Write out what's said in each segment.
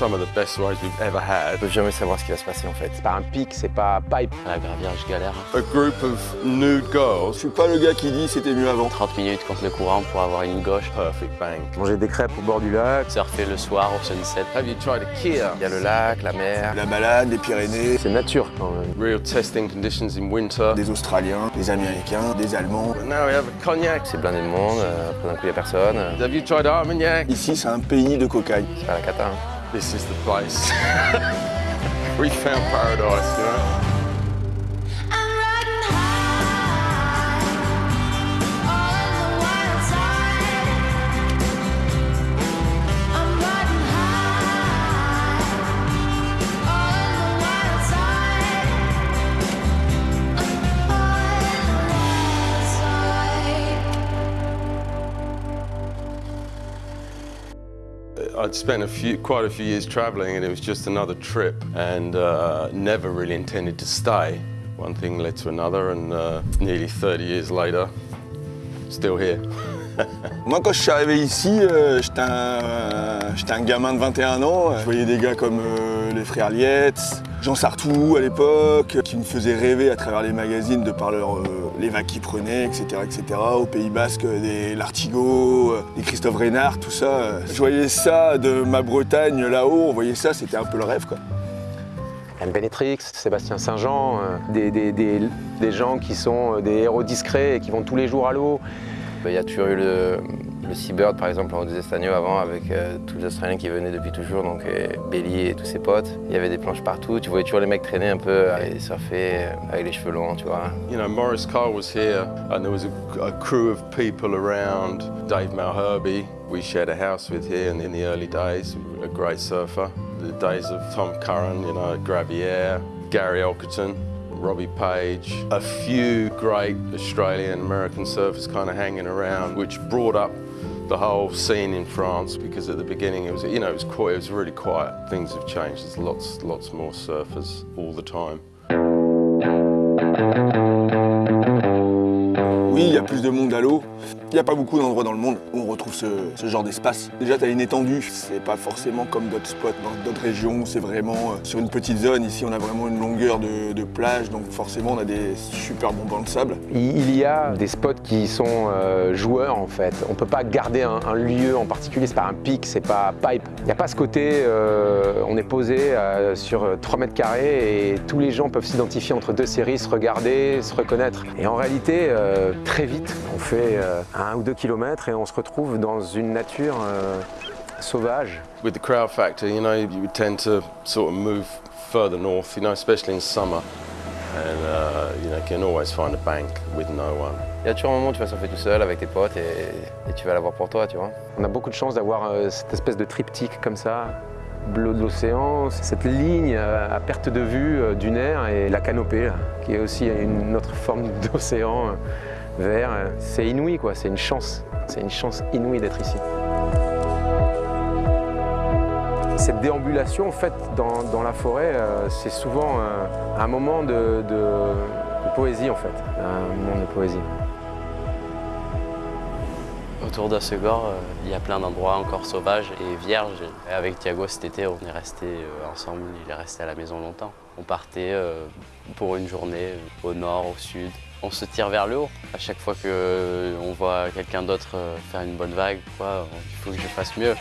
some of the best rides we've ever had. On peut jamais savoir ce qui va se passer en fait. C'est pas un pic, c'est pas pipe. À la gravière, je galère. A group of nude Je girls, suis pas le gars qui dit c'était mieux avant. 30 minutes contre le courant pour avoir une gauche. perfect bank. Manger des crêpes au bord du lac. Surfer le soir au sunset. Have you tried a Kia? Il y a le lac, la mer. La balade, les Pyrénées, C'est nature quand même. Real testing conditions in winter. des Australiens, des Américains, des Allemands. But now we have a cognac. C'est blindé de monde, euh, après d'un coup il y a personne. Have you tried Armagnac? Ici, c'est un pays de cocaïne. C'est pas la cata. hein. This is the place. we found paradise, you know? I'd spent a few, quite a few years traveling, and it was just another trip, and uh, never really intended to stay. One thing led to another, and uh, nearly 30 years later, still here. Moi, quand je suis arrivé ici, euh, j'étais un, gamin de 21 ans. Je voyais des gars comme euh, les frères Lietz, Jean Sartou à l'époque, qui me faisaient rêver à travers les magazines de par leur, euh, les vagues qu'ils prenaient, etc., etc. Au Pays Basque, des Lartigot, euh, des Christophe Reynard, tout ça. Je voyais ça de ma Bretagne là-haut, on voyait ça, c'était un peu le rêve, quoi. Benetrix, Sébastien Saint-Jean, euh, des, gens qui sont euh, des héros discrets et qui vont tous les jours à l'eau. Il y a toujours eu le, le Seabird, par exemple, en des Estagnos avant, avec euh, tous les Australiens qui venaient depuis toujours, donc euh, Belly et tous ses potes. Il y avait des planches partout, tu voyais toujours les mecs traîner un peu et surfer euh, avec les cheveux longs, tu vois. You know, Morris Cole was here, and there was a, a crew of people around. Dave Malherbe, we shared a house with here in, in the early days, a great surfer. The days of Tom Curran, you know, Gravier, Gary Elkerton, Robbie Page, a few great Australian American surfers kind of hanging around, which brought up the whole scene in France because at the beginning it was, you know, it was quite, it was really quiet. Things have changed. There's lots, lots more surfers all the time. Oui, il y a plus de monde à l'eau. Il n'y a pas beaucoup d'endroits dans le monde où on retrouve ce, ce genre d'espace. Déjà, tu as une étendue. C'est pas forcément comme d'autres spots dans d'autres régions. C'est vraiment euh, sur une petite zone. Ici, on a vraiment une longueur de, de plage. Donc forcément, on a des super bons bancs de sable. Il y a des spots qui sont euh, joueurs en fait. On peut pas garder un, un lieu en particulier, c'est pas un pic, c'est pas pipe. Il n'y a pas ce côté, euh, on est posé euh, sur 3 mètres carrés et tous les gens peuvent s'identifier entre deux séries, se regarder, se reconnaître. Et en réalité, très vite, on fait euh, un ou deux kilomètres et on se retrouve dans une nature euh, sauvage. With the crowd factor, you know, you tend to sort of move further north, you know, especially in summer. And, uh, you know, you can always find a bank with no one. Il y a toujours un moment où tu vas surfer tout seul avec tes potes et, et tu vas l'avoir pour toi, tu vois. On a beaucoup de chance d'avoir euh, cette espèce de triptyque comme ça, bleu de l'océan, cette ligne euh, à perte de vue euh, du nerf et la canopée, qui est aussi une autre forme d'océan vert. C'est inouï, quoi, c'est une chance. C'est une chance inouïe d'être ici. Cette déambulation, en fait, dans, la forêt, euh, c'est souvent euh, un moment de, de- de poésie, en fait. Un moment de poésie. Autour d'Ossegor, euh, il y a plein d'endroits encore sauvages et vierges. Avec Thiago cet été, on est resté euh, ensemble, il est resté à la maison longtemps. On partait euh, pour une journée euh, au nord, au sud. On se tire vers le haut. À chaque fois qu'on voit quelqu'un d'autre euh, faire une bonne vague, il faut que je fasse mieux.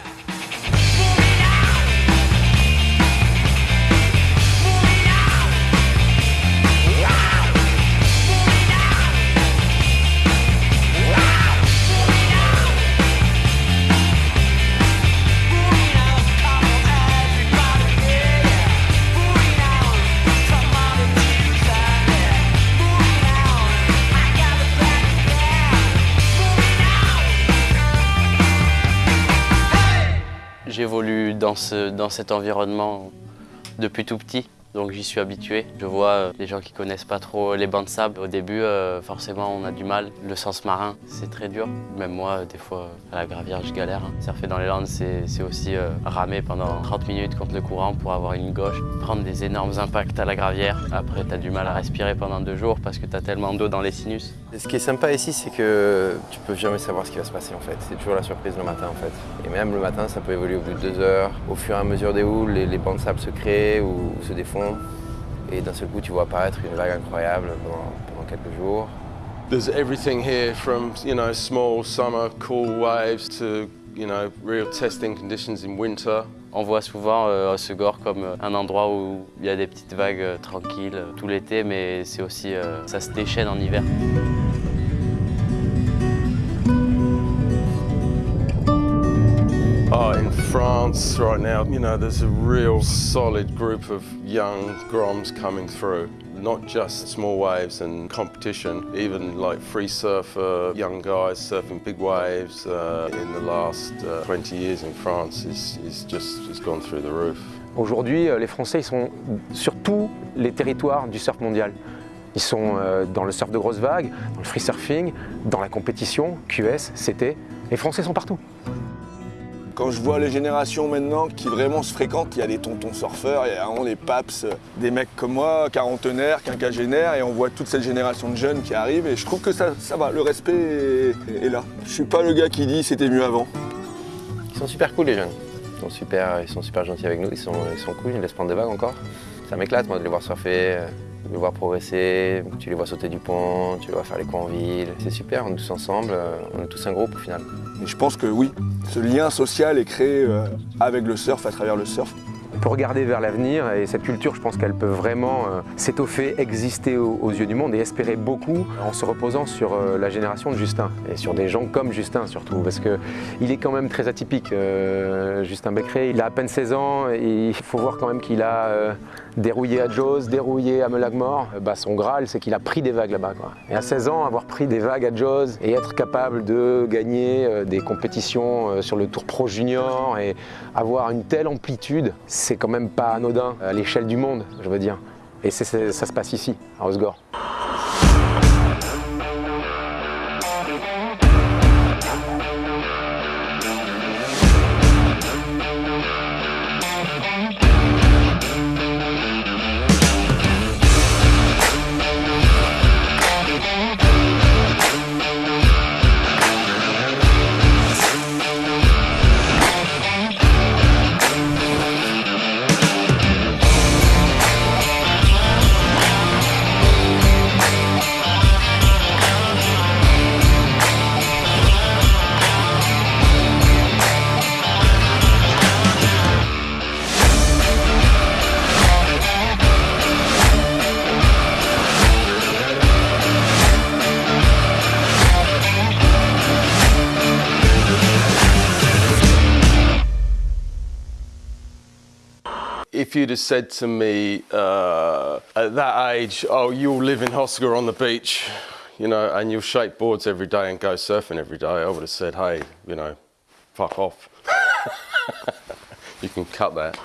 Dans, ce- dans cet environnement depuis tout petit, donc j'y suis habitué. Je vois euh, les gens qui connaissent pas trop les bancs de sable. Au début, euh, forcément, on a du mal. Le sens marin, c'est très dur. Même moi, des fois, à la gravière, je galère. hein. Surfer dans les Landes, c'est c'est aussi euh, ramer pendant 30 minutes contre le courant pour avoir une gauche, prendre des énormes impacts à la gravière. Après, tu as du mal à respirer pendant deux jours parce que tu as tellement d'eau dans les sinus. Et ce qui est sympa ici, c'est que tu peux jamais savoir ce qui va se passer en fait. C'est toujours la surprise le matin en fait. Et même le matin, ça peut évoluer au bout de deux heures. Au fur et à mesure des houles, les, les bancs de sable se créent ou, ou se défont. Et d'un seul coup, tu vois apparaître une vague incroyable pendant, pendant quelques jours. There's everything here from, you know, small summer cool waves to, you know, real testing conditions in winter. On voit souvent euh, Osegor comme euh, un endroit où il y a des petites vagues euh, tranquilles euh, tout l'été, mais c'est aussi, euh, ça se déchaîne en hiver. Right now, you know, there's a real solid group of young Groms coming through. Not just small waves and competition, even like free surfer, young guys surfing big waves uh, in the last uh, 20 years in France is, is just gone through the roof. Aujourd'hui, euh, les Français ils sont sur tous les territoires du surf mondial. Ils sont euh, dans le surf de grosses vagues, dans le free surfing, dans la compétition, QS, CT. Les Français sont partout. Quand je vois les générations maintenant qui vraiment se fréquentent, il y a des tontons surfeurs, il y a vraiment les paps, des mecs comme moi, quarantenaires, quinquagénaires, et on voit toute cette génération de jeunes qui arrivent, et je trouve que ça, ça va, le respect est, là. Je suis pas le gars qui dit c'était mieux avant. Ils sont super cool les jeunes. Ils sont super, ils sont super gentils avec nous, ils sont, ils sont cool, ils laissent prendre des vagues encore. Ça m'éclate moi de les voir surfer, euh, de les voir progresser, tu les vois sauter du pont, tu les vois faire les coups en ville. C'est super, on est tous ensemble, euh, on est tous un groupe au final. Et je pense que oui, ce lien social est créé euh, avec le surf, à travers le surf. On peut regarder vers l'avenir et cette culture, je pense qu'elle peut vraiment euh, s'étoffer, exister aux, yeux du monde et espérer beaucoup en se reposant sur euh, la génération de Justin et sur des gens comme Justin surtout parce qu'il est quand même très atypique. euh, Justin Becquerel, il a à peine 16 ans et il faut voir quand même qu'il a dérouillé à Jaws, dérouillé à Melagmore. Bah, son Graal, c'est qu'il a pris des vagues là-bas. Et à 16 ans, avoir pris des vagues à Jaws et être capable de gagner des compétitions sur le Tour Pro Junior et avoir une telle amplitude, c'est quand même pas anodin à l'échelle du monde, je veux dire. Et ça se passe ici, à Osgore. If you'd have said to me uh, at that age, oh, you'll live in Hosker on the beach, you know, and you'll shape boards every day and go surfing every day, I would have said, hey, you know, fuck off. you can cut that.